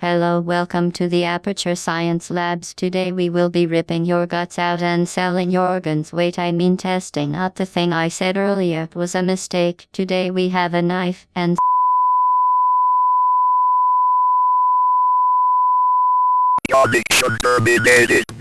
Hello, welcome to the Aperture Science Labs. Today we will be ripping your guts out and selling your organs. Wait, I mean testing, not the thing I said earlier. It was a mistake. Today we have a knife and Your terminated.